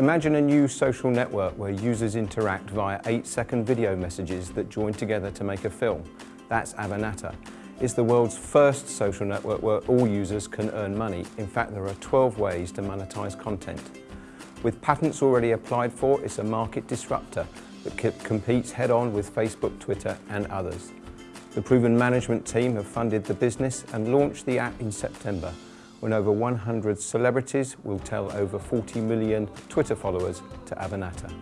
Imagine a new social network where users interact via eight-second video messages that join together to make a film. That's Avanata. It's the world's first social network where all users can earn money. In fact, there are 12 ways to monetize content. With patents already applied for, it's a market disruptor that competes head-on with Facebook, Twitter and others. The proven management team have funded the business and launched the app in September when over 100 celebrities will tell over 40 million Twitter followers to Avanata.